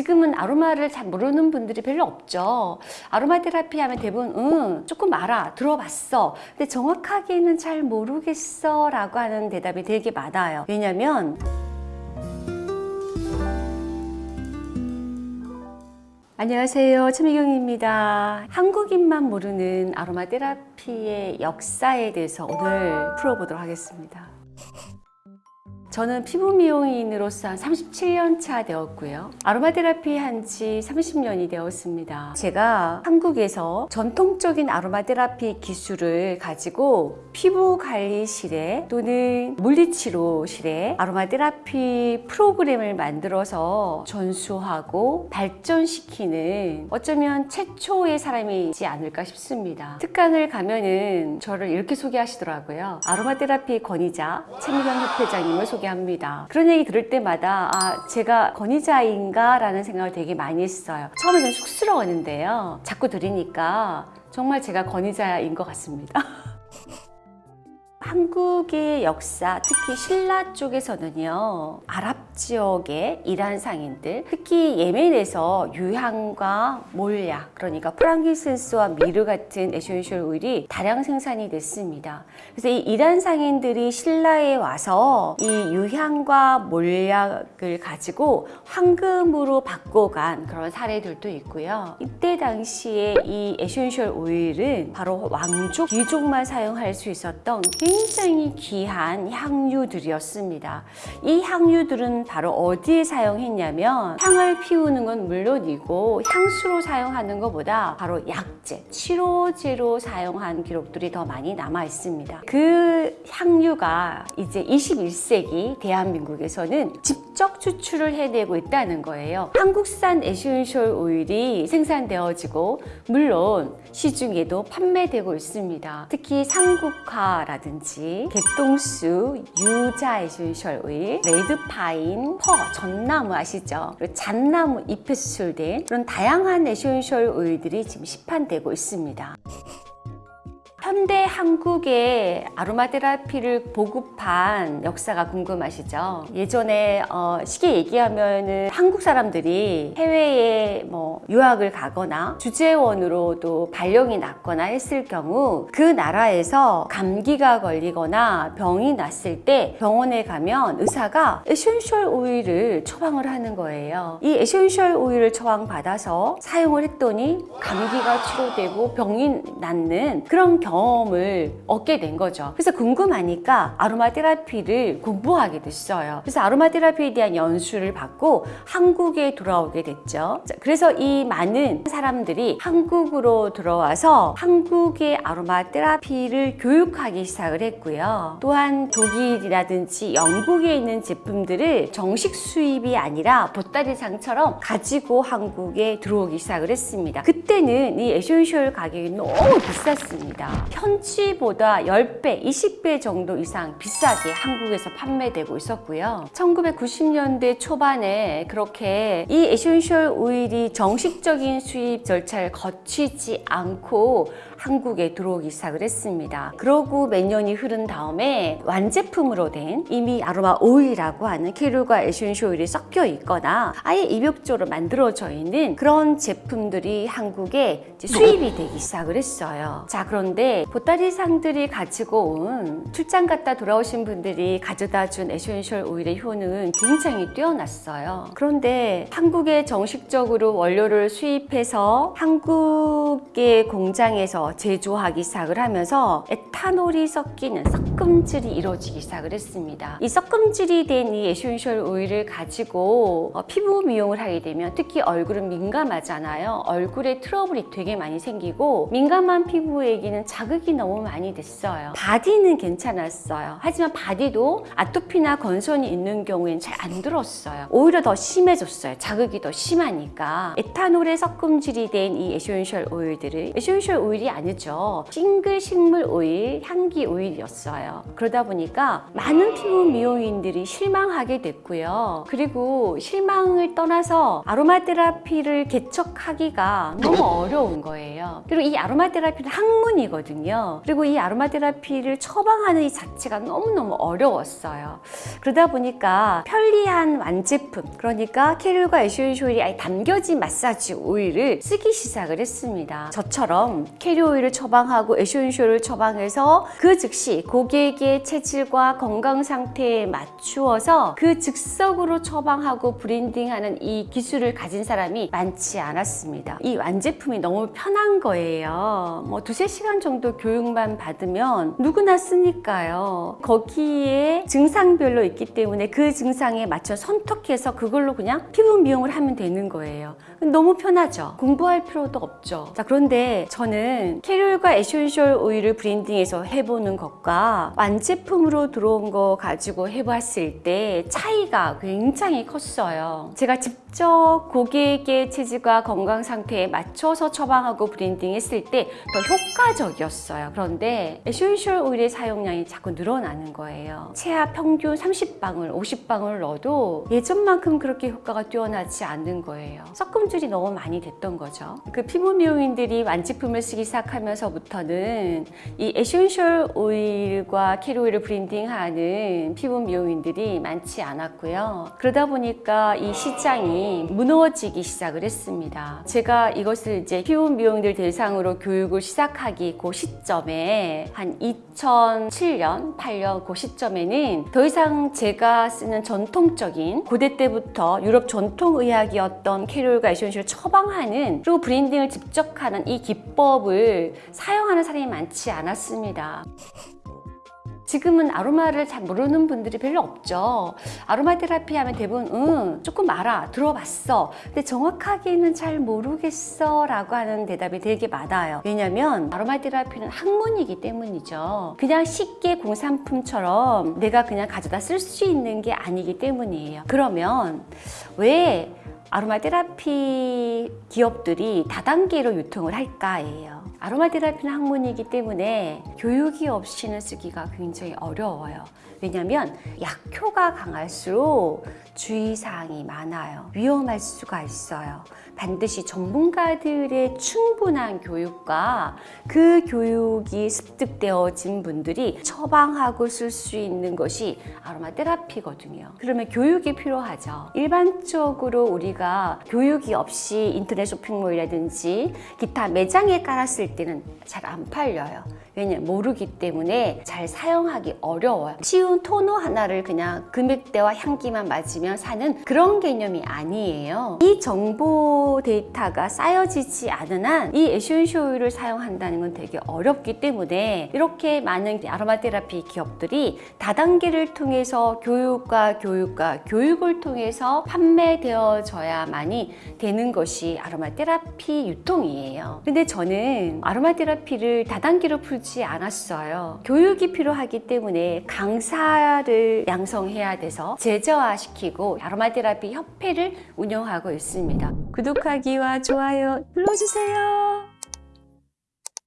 지금은 아로마를 잘 모르는 분들이 별로 없죠. 아로마 테라피 하면 대부분 응, 조금 알아, 들어봤어. 근데 정확하게는 잘 모르겠어 라고 하는 대답이 되게 많아요. 왜냐면 안녕하세요. 최미경입니다. 한국인만 모르는 아로마 테라피의 역사에 대해서 오늘 풀어보도록 하겠습니다. 저는 피부 미용인으로서 한 37년 차 되었고요. 아로마 테라피 한 지 30년이 되었습니다. 제가 한국에서 전통적인 아로마 테라피 기술을 가지고 피부 관리실에 또는 물리치료실에 아로마 테라피 프로그램을 만들어서 전수하고 발전시키는 어쩌면 최초의 사람이지 않을까 싶습니다. 특강을 가면은 저를 이렇게 소개하시더라고요. 아로마 테라피 권위자 최미경 협회장님을 소개합니다. 그런 얘기 들을 때마다 아 제가 권위자인가 라는 생각을 되게 많이 했어요. 처음에는 쑥스러웠는데요. 자꾸 들으니까 정말 제가 권위자인 것 같습니다. 한국의 역사, 특히 신라 쪽에서는요, 아랍 지역의 이란 상인들, 특히 예멘에서 유향과 몰약, 그러니까 frankincense와 myrrh 같은 essential oil이 다량 생산이 됐습니다. 그래서 이 이란 상인들이 신라에 와서 이 유향과 몰약을 가지고 황금으로 바꿔간 그런 사례들도 있고요. 이때 당시에 이 essential oil은 바로 왕족, 귀족만 사용할 수 있었던 귀한 향유들이었습니다. 이 향유들은 바로 어디에 사용했냐면 향을 피우는 건 물론이고 향수로 사용하는 것보다 바로 약재, 치료제로 사용한 기록들이 더 많이 남아 있습니다. 그 향유가 이제 21세기 대한민국에서는 직접 추출을 해내고 있다는 거예요. 한국산 essential oil이 생산되어지고 물론 시중에도 판매되고 있습니다. 특히 산국화라든지 개똥쑥, 유자 essential oil, red pine, fir, 전나무 아시죠? 그리고 잣나무 잎에 추출된 그런 다양한 essential oil들이 지금 시판되고 있습니다. 현대 한국의 아로마 테라피를 보급한 역사가 궁금하시죠? 예전에 어, 쉽게 얘기하면은 한국 사람들이 해외에 뭐 유학을 가거나 주재원으로도 발령이 났거나 했을 경우 그 나라에서 감기가 걸리거나 병이 났을 때 병원에 가면 의사가 essential oil을 처방을 하는 거예요. 이 essential oil을 처방받아서 사용을 했더니 감기가 치료되고 병이 낫는 그런 경험 을 얻게 된 거죠. 그래서 궁금하니까 아로마 테라피를 공부하게 됐어요. 그래서 아로마 테라피에 대한 연수를 받고 한국에 돌아오게 됐죠. 자, 그래서 이 많은 사람들이 한국으로 들어와서 한국의 아로마 테라피를 교육하기 시작을 했고요. 또한 독일이라든지 영국에 있는 제품들을 정식 수입이 아니라 보따리상처럼 가지고 한국에 들어오기 시작을 했습니다. 그때는 이 essential 가격이 너무 비쌌습니다. 현지보다 10배, 20배 정도 이상 비싸게 한국에서 판매되고 있었고요. 1990년대 초반에 그렇게 이 essential oil이 정식적인 수입 절차를 거치지 않고 한국에 들어오기 시작을 했습니다. 그러고 몇 년이 흐른 다음에 완제품으로 된 이미 아로마 오일이라고 하는 carrier oil과 essential oil이 섞여 있거나 아예 입욕제로 만들어져 있는 그런 제품들이 한국에 수입이 되기 시작을 했어요. 자 그런데 보따리상들이 가지고 온 출장 갔다 돌아오신 분들이 가져다 준 essential oil의 효능은 굉장히 뛰어났어요. 그런데 한국에 정식적으로 원료를 수입해서 한국의 공장에서 제조하기 시작을 하면서 에탄올이 섞이는 섞음질이 이루어지기 시작을 했습니다. 이 섞음질이 된 이 essential oil을 가지고 어, 피부 미용을 하게 되면 특히 얼굴은 민감하잖아요. 얼굴에 트러블이 되게 많이 생기고 민감한 피부에게는 자극이 너무 많이 됐어요. 바디는 괜찮았어요. 하지만 바디도 아토피나 건선이 있는 경우에는 잘 안 들었어요. 오히려 더 심해졌어요. 자극이 더 심하니까. 에탄올의 섞음질이 된 이 essential oil들을 essential oil이 아니죠. 싱글 식물 오일, 향기 오일이었어요. 그러다 보니까 많은 피부 미용인들이 실망하게 됐고요. 그리고 실망을 떠나서 아로마 테라피를 개척하기가 너무 어려운 거예요. 그리고 이 아로마 테라피는 학문이거든요. 있었거든요. 그리고 이 아로마 테라피를 처방하는 이 자체가 너무너무 어려웠어요. 그러다 보니까 편리한 완제품, 그러니까 carrier oil과 essential oil이 아예 담겨진 마사지 오일을 쓰기 시작을 했습니다. 저처럼 carrier oil을 처방하고 essential을 처방해서 그 즉시 고객의 체질과 건강 상태에 맞추어서 그 즉석으로 처방하고 blending하는 이 기술을 가진 사람이 많지 않았습니다. 이 완제품이 너무 편한 거예요. 뭐 두세 시간 정도 교육만 받으면 누구나 쓰니까요. 거기에 증상별로 있기 때문에 그 증상에 맞춰 선택해서 그걸로 그냥 피부 미용을 하면 되는 거예요. 너무 편하죠. 공부할 필요도 없죠. 자, 그런데 저는 캐롤과 에센셜 오일을 브랜딩해서 해보는 것과 완제품으로 들어온 거 가지고 해봤을 때 차이가 굉장히 컸어요. 제가 직접 고객의 체질과 건강 상태에 맞춰서 처방하고 blending했을 때 더 효과적이었어요. 그런데 essential oil의 사용량이 자꾸 늘어나는 거예요. 체압 평균 30방울, 50방울 넣어도 예전만큼 그렇게 효과가 뛰어나지 않는 거예요. 섞음질이 너무 많이 됐던 거죠. 그 피부 미용인들이 완제품을 쓰기 시작하면서부터는 이 essential oil과 carrier oil을 blending하는 피부 미용인들이 많지 않았고요. 그러다 보니까 이 시장이 무너지기 시작을 했습니다. 제가 이것을 이제 피부 미용인들 대상으로 교육을 시작하기 그 시점에 한 2007년, 8년 그 시점에는 더 이상 제가 쓰는 전통적인 고대 때부터 유럽 전통의학이었던 carrier oil과 essential을 처방하는 그리고 브랜딩을 직접 하는 이 기법을 사용하는 사람이 많지 않았습니다. 지금은 아로마를 잘 모르는 분들이 별로 없죠. 아로마 테라피 하면 대부분 응, 조금 알아, 들어봤어. 근데 정확하게는 잘 모르겠어 라고 하는 대답이 되게 많아요. 왜냐면 아로마 테라피는 학문이기 때문이죠. 그냥 쉽게 공산품처럼 내가 그냥 가져다 쓸 수 있는 게 아니기 때문이에요. 그러면 왜 아로마 테라피 기업들이 다단계로 유통을 할까예요. 아로마 테라피는 학문이기 때문에 교육이 없이는 쓰기가 굉장히 어려워요. 왜냐하면 약효가 강할수록 주의사항이 많아요. 위험할 수가 있어요. 반드시 전문가들의 충분한 교육과 그 교육이 습득되어진 분들이 처방하고 쓸 수 있는 것이 아로마 테라피거든요. 그러면 교육이 필요하죠. 일반적으로 우리가 교육이 없이 인터넷 쇼핑몰이라든지 기타 매장에 깔았을 때는 잘 안 팔려요. 왜냐면 모르기 때문에 잘 사용하기 어려워요. 쉬운 토너 하나를 그냥 금액대와 향기만 맞으면 사는 그런 개념이 아니에요. 이 정보 데이터가 쌓여지지 않은 한이 오일을 사용한다는 건 되게 어렵기 때문에 이렇게 많은 아로마 테라피 기업들이 다단계를 통해서 교육과 교육과 교육을 통해서 판매되어져 야만이 되는 것이 아로마 테라피 유통이에요. 근데 저는 아로마 테라피를 다단계로 풀지 않았어요. 교육이 필요하기 때문에 강사를 양성해야 돼서 제자화시키고 아로마 테라피 협회를 운영하고 있습니다. 구독하기와 좋아요 눌러주세요.